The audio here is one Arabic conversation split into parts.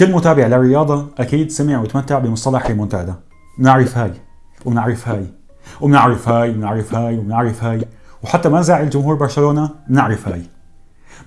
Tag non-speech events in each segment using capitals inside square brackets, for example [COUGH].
كل متابع للرياضة أكيد سمع وتمتع بمصطلح ريمونتادا بنعرف هاي وبنعرف هاي وبنعرف هاي وبنعرف هاي وبنعرف هاي. وحتى ما زعل جمهور برشلونة بنعرف هاي.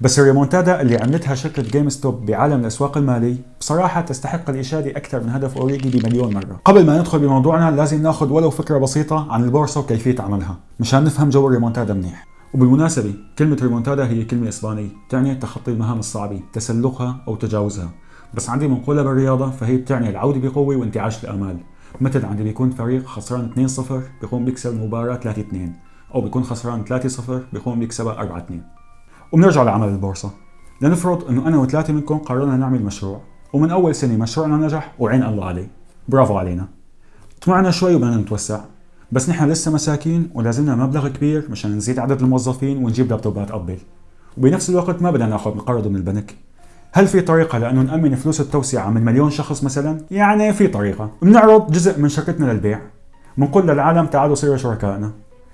بس الريمونتادا اللي عملتها شركة جيم ستوب بعالم الأسواق المالي بصراحة تستحق الإشادة أكثر من هدف أوريجي بمليون مرة. قبل ما ندخل بموضوعنا لازم ناخذ ولو فكرة بسيطة عن البورصة وكيفية عملها مشان نفهم جو الريمونتادا منيح. وبالمناسبة كلمة ريمونتادا هي كلمة إسبانية تعني تخطي المهام الصعبة تسلقها أو تجاوزها. بس عندي منقولة بالرياضة فهي بتعني العودة بقوة وانتعاش الآمال. مثل عندي بيكون فريق خسران 2-0 بيقوم بيكسب المباراة 3-2 أو بيكون خسران 3-0 بيقوم بيكسبها 4-2 وبنرجع لعمل البورصة. لنفرض إنه أنا وثلاثة منكم قررنا نعمل مشروع ومن أول سنة مشروعنا نجح وعين الله عليه. برافو علينا. طمعنا شوي وبدنا نتوسع. بس نحن لسه مساكين ولازمنا مبلغ كبير مشان نزيد عدد الموظفين ونجيب لابتوبات أبل. وبنفس الوقت ما بدنا ناخذ نقرض من البنك. هل في طريقة لأنه نأمن فلوس التوسعة من مليون شخص مثلا؟ يعني في طريقة. بنعرض جزء من شركتنا للبيع. بنقول للعالم تعالوا صيروا شركائنا.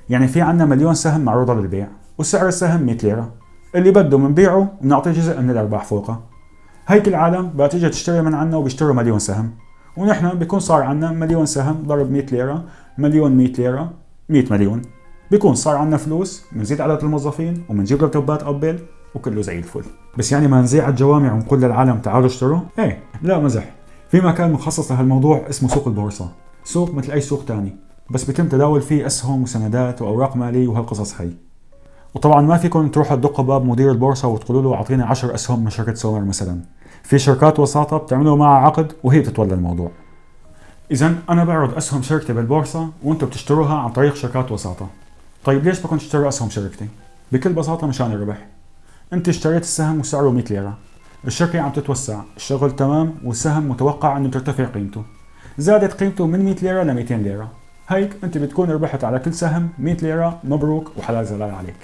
يعني في عنا مليون سهم معروضة للبيع وسعر السهم 100 ليرة. اللي بده بنبيعه وبنعطيه جزء من الأرباح فوقه. هيك العالم بقى تيجي تشتري من عنا وبيشتروا مليون سهم. ونحن بيكون صار عنا مليون سهم ضرب 100 ليرة مليون 100 ليرة 100 مليون. بيكون صار عنا فلوس بنزيد عدد الموظفين وبنجيب لابتوبات أبل. وكله زي الفل. بس يعني ما نزيع الجوامع ونقول للعالم تعالوا اشتروا إيه لا مزح في مكان مخصص لهالموضوع اسمه سوق البورصة. سوق مثل أي سوق تاني. بس بيتم تداول فيه أسهم وسندات وأوراق مالية وهالقصص هي وطبعا ما فيكم تروحوا تدقوا باب مدير البورصة وتقولوا له اعطينا 10 أسهم من شركة سومر مثلا. في شركات وساطة بتعملوا معها عقد وهي بتتولى الموضوع. اذا أنا بعرض أسهم شركتي بالبورصة وأنتم بتشتروها عن طريق شركات وساطة. طيب ليش بدكم تشتروا أسهم شركتي؟ بكل بساطة مشان الربح. أنت اشتريت السهم وسعره 100 ليرة. الشركة عم تتوسع. الشغل تمام والسهم متوقع إنه ترتفع قيمته. زادت قيمته من 100 ليرة ل 200 ليرة. هيك أنت بتكون ربحت على كل سهم 100 ليرة مبروك وحلال زلال عليك.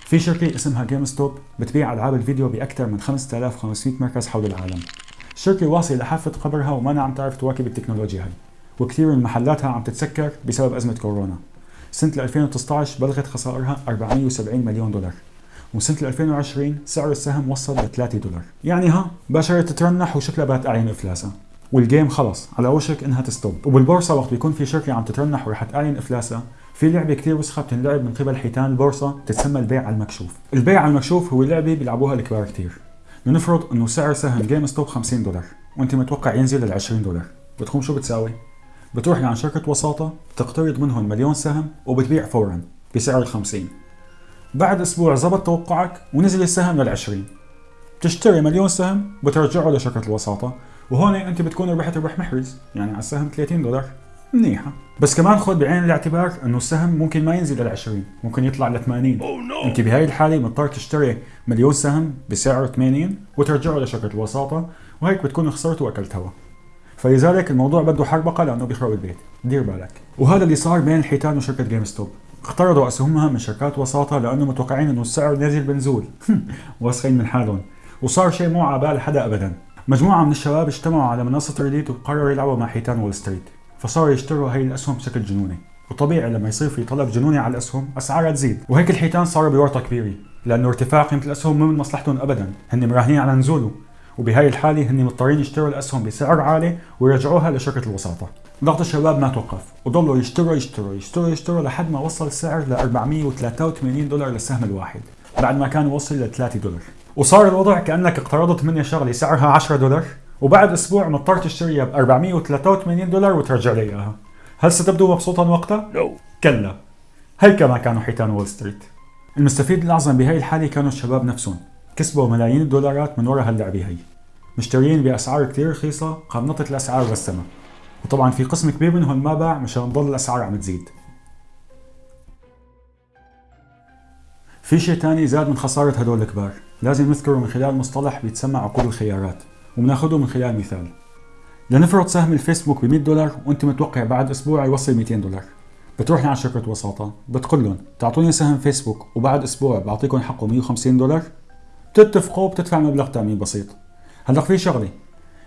في شركة اسمها GameStop بتبيع ألعاب الفيديو بأكثر من 5500 مركز حول العالم. الشركة واصلة لحافة قبرها وما عم تعرف تواكب التكنولوجيا هاي. وكثير من محلاتها عم تتسكر بسبب أزمة كورونا. سنة 2019 بلغت خسائرها 470 مليون دولار وسنة 2020 سعر السهم وصل ل 3 دولار. يعني ها باشرت تترنح وشكلها بات أعين إفلاسها والجيم خلص على وشك إنها تستوب. وبالبورصة وقت بيكون في شركة عم تترنح ورح تعلن افلاسها في لعبة كثير وسخة بتنلعب من قبل حيتان البورصة بتتسمى البيع على المكشوف. البيع على المكشوف هو لعبة بيلعبوها الكبار كثير لنفرض إنه سعر سهم GameStop 50 دولار وأنت متوقع ينزل لل 20 دولار. بتقوم شو بتساوي؟ بتروح لعند شركة وساطة بتقترض منهم مليون سهم وبتبيع فورا بسعر ال 50 بعد أسبوع زبط توقعك ونزل السهم لل 20 بتشتري مليون سهم بترجعه لشركة الوساطة وهون أنت بتكون ربحت ربح محرز يعني على السهم 30 دولار. منيحة. بس كمان خذ بعين الاعتبار إنه السهم ممكن ما ينزل لل 20 ممكن يطلع ل 80 oh, no. أنت بهاي الحالة مضطر تشتري مليون سهم بسعر 80 وترجعه لشركة الوساطة وهيك بتكون خسرت وأكلت هوا. فلذلك الموضوع بده حربقة لأنه بيخرب البيت. دير بالك. وهذا اللي صار بين الحيتان وشركة GameStop اقترضوا اسهمها من شركات وساطة لأنه متوقعين إنه السعر نازل بنزول. [LAUGHS] واثقين من حالهم. وصار شيء مو على بال حدا ابدا. مجموعة من الشباب اجتمعوا على منصة Reddit وقرروا يلعبوا مع حيتان وول ستريت. فصاروا يشتروا هاي الأسهم بشكل جنوني. وطبيعي لما يصير في طلب جنوني على الأسهم أسعارها تزيد. وهيك الحيتان صاروا بورطة كبيرة. لأنه ارتفاع قيمة الأسهم مو من مصلحتهم ابدا. هن مراهنين على نزوله وبهاي الحالة هن مضطرين يشتروا الأسهم بسعر عالي ويرجعوها لشركة الوساطة. ضغط الشباب ما توقف. وضلوا يشتروا يشتروا يشتروا يشتروا لحد ما وصل السعر ل 483 دولار للسهم الواحد بعد ما كان وصل ل 3 دولار. وصار الوضع كأنك اقترضت مني شغلة سعرها 10 دولار وبعد أسبوع مضطر تشتريها ب 483 دولار وترجع لي إياها. هل ستبدو مبسوطا وقتها؟ no. كلا. هيك ما كانوا حيتان وول ستريت. المستفيد الأعظم بهي الحالة كانوا الشباب نفسهم. كسبوا ملايين الدولارات من وراء هاللعبة هي. مشترين بأسعار كتير رخيصة قام الأسعار للسما وطبعا في قسم كبير منهم ما باع مشان تضل الأسعار عم تزيد. في شيء تاني زاد من خسارة هدول الكبار. لازم نذكره من خلال مصطلح بيتسمى عقود الخيارات وبناخده من خلال مثال. لنفرض سهم الفيسبوك ب 100 دولار وانت متوقع بعد أسبوع يوصل 200 دولار. بتروح لعند شركة وساطة بتقول لهم تعطوني سهم فيسبوك وبعد أسبوع بعطيكم حقه 150 دولار؟ بتتفقوا بتدفع مبلغ تأمين بسيط. هلأ في شغلة.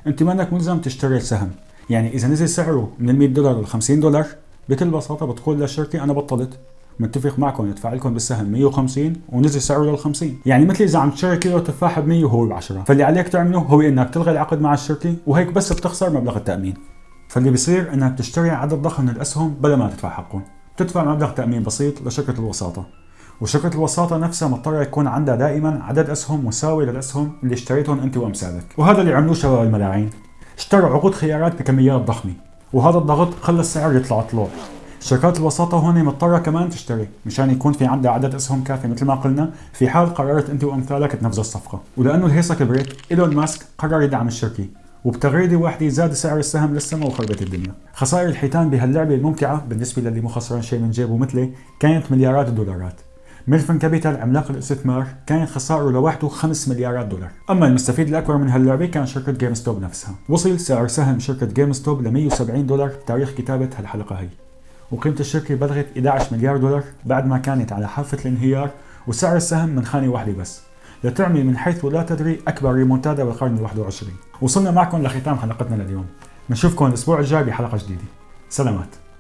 انت منك ملزم تشتري السهم. يعني إذا نزل سعره من ال 100 دولار ل 50 دولار بكل بساطة بتقول للشركة أنا بطلت. متفق معكم يدفع لكم بالسهم 150 ونزل سعره لل 50 يعني مثل إذا عم تشتري كيلو تفاح ب 100 وهو ب 10 فاللي عليك تعمله هو إنك تلغي العقد مع الشركة وهيك بس بتخسر مبلغ التأمين. فاللي بيصير إنك تشتري عدد ضخم من الأسهم بلا ما تدفع حقهم. بتدفع مبلغ تأمين بسيط لشركة الوساطة. وشركة الوساطة نفسها مضطرة يكون عندها دائما عدد أسهم مساوي للأسهم اللي اشتريتهم أنت وأمثالك وهذا اللي عملوه شباب الملاعين. اشتروا عقود خيارات بكميات ضخمة. وهذا الضغط خلى السعر يطلع طلوع. شركات الوساطة هون مضطرة كمان تشتري مشان يكون في عندها عدد أسهم كافي. مثل ما قلنا في حال قررت أنت وامثالك تنفذوا الصفقة. ولأنه الهيصة كبرت إيلون ماسك قرر يدعم الشركة. وبتغريدة واحدة زاد سعر السهم للسما وخربت الدنيا. خسائر الحيتان بهاللعبة الممتعة بالنسبة للي مو خسران شيء من جيبه مثلي كانت مليارات الدولارات. Melvin Capital عملاق الاستثمار كانت خسائره لوحده 5 مليارات دولار. أما المستفيد الأكبر من هاللعبة كان شركة GameStop نفسها. وصل سعر سهم شركة GameStop ل 170 دولار بتاريخ كتابة هالحلقة هي. وقيمة الشركة بلغت 11 مليار دولار بعد ما كانت على حافة الانهيار وسعر السهم من خانة واحدة بس. لتعمل من حيث لا تدري أكبر ريمونتادا بالقرن ال 21 وصلنا معكم لختام حلقتنا لليوم. نشوفكم الأسبوع الجاي بحلقة جديدة. سلامات.